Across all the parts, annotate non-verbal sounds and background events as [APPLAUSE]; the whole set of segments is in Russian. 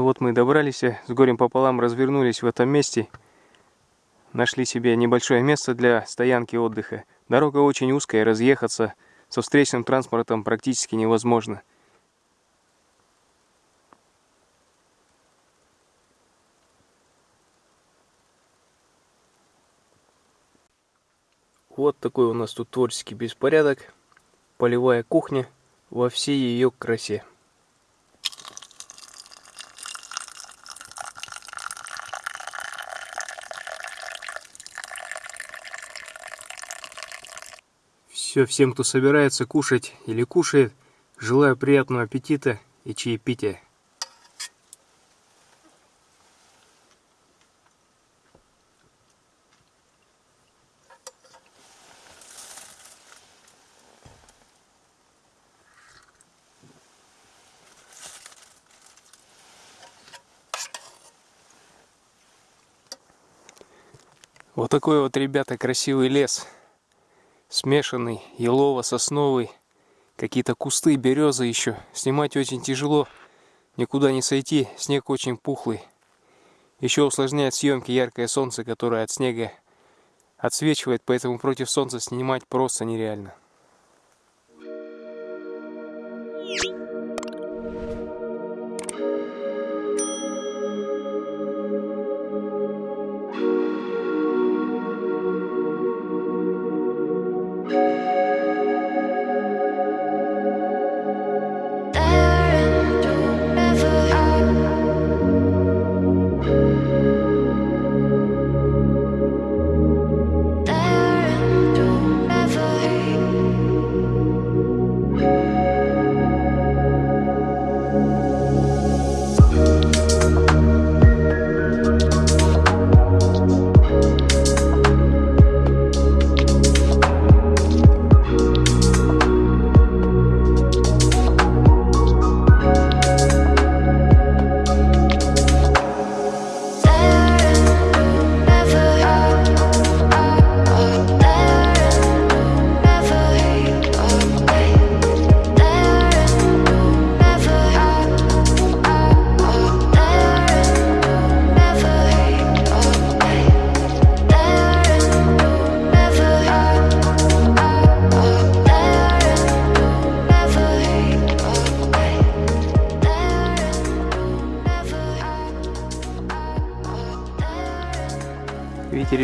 Ну вот мы и добрались, с горем пополам развернулись в этом месте. Нашли себе небольшое место для стоянки отдыха. Дорога очень узкая, разъехаться со встречным транспортом практически невозможно. Вот такой у нас тут творческий беспорядок. Полевая кухня во всей ее красе. Все, всем, кто собирается кушать или кушает, желаю приятного аппетита и чаепития. Вот такой вот, ребята, красивый лес смешанный, елово-сосновый, какие-то кусты, березы еще. Снимать очень тяжело, никуда не сойти, снег очень пухлый. Еще усложняет съемки яркое солнце, которое от снега отсвечивает, поэтому против солнца снимать просто нереально.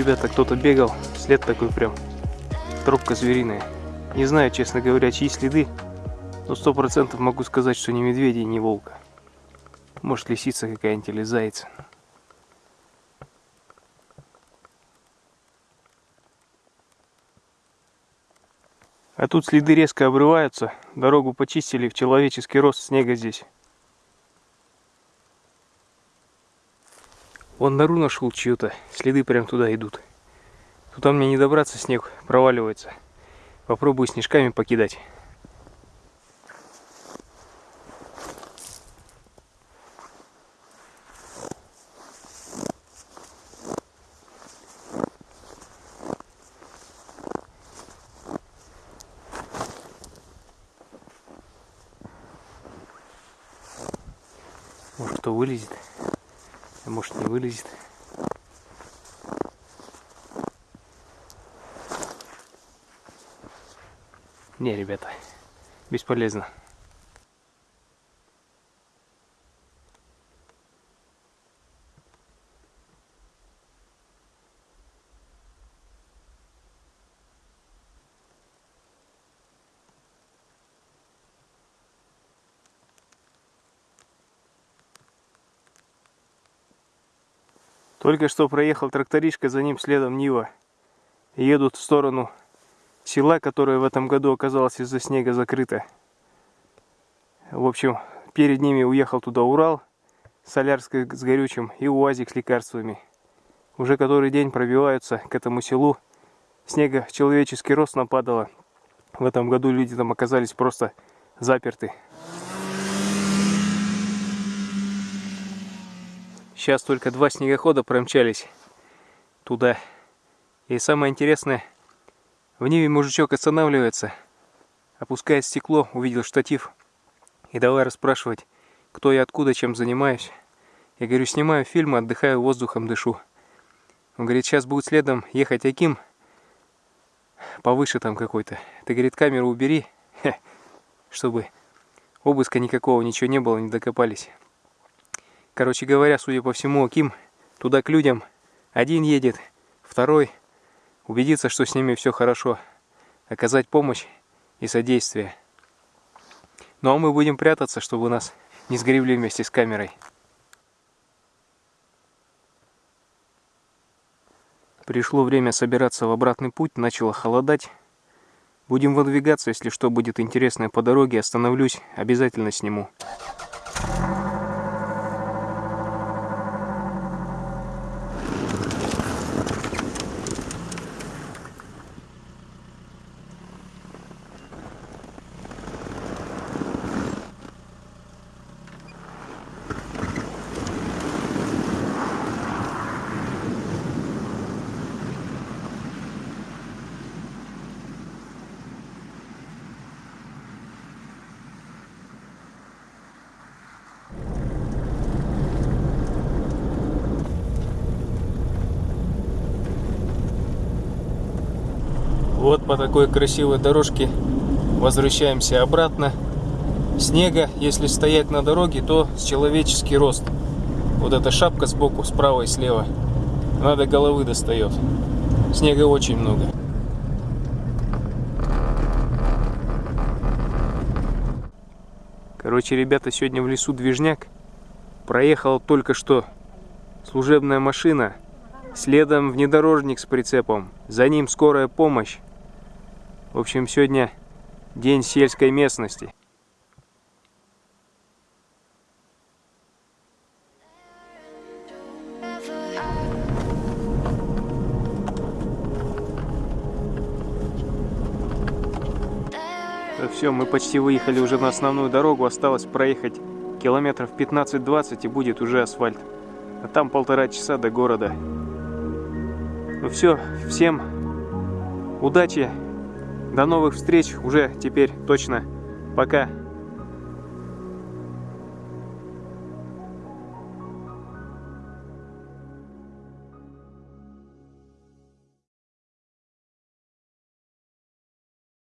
Ребята, кто-то бегал, след такой прям, тропка звериная. Не знаю, честно говоря, чьи следы, но сто процентов могу сказать, что не медведи, не волка. Может лисица какая-нибудь или заяц. А тут следы резко обрываются, дорогу почистили в человеческий рост снега здесь. Вон нору нашел чью-то. Следы прям туда идут. Туда мне не добраться, снег проваливается. Попробую снежками покидать. Может кто вылезет. А может не вылезет. Не, ребята, бесполезно. Только что проехал тракторишка, за ним следом Нива. Едут в сторону села, которое в этом году оказалось из-за снега закрыто. В общем, перед ними уехал туда Урал, солярская с горючим и УАЗик с лекарствами. Уже который день пробиваются к этому селу. Снега человеческий рост нападало. В этом году люди там оказались просто заперты. Сейчас только два снегохода промчались туда. И самое интересное, в Ниве мужичок останавливается, опускает стекло, увидел штатив и давай расспрашивать, кто я откуда, чем занимаюсь. Я говорю, снимаю фильмы, отдыхаю, воздухом дышу. Он говорит, сейчас будет следом ехать Аким, повыше там какой-то. Ты, говорит, камеру убери, [LAUGHS] чтобы обыска никакого, ничего не было, не докопались. Короче говоря, судя по всему, Аким туда к людям один едет, второй убедиться, что с ними все хорошо, оказать помощь и содействие. Ну а мы будем прятаться, чтобы нас не сгребли вместе с камерой. Пришло время собираться в обратный путь, начало холодать. Будем выдвигаться, если что будет интересное по дороге, остановлюсь, обязательно сниму. Вот по такой красивой дорожке возвращаемся обратно. Снега, если стоять на дороге, то с человеческий рост. Вот эта шапка сбоку, справа и слева. Надо головы достает. Снега очень много. Короче, ребята, сегодня в лесу движняк. Проехала только что служебная машина. Следом внедорожник с прицепом. За ним скорая помощь. В общем, сегодня день сельской местности. Все, мы почти выехали уже на основную дорогу. Осталось проехать километров 15-20 и будет уже асфальт. А там полтора часа до города. Ну все, всем удачи! До новых встреч уже теперь точно. Пока.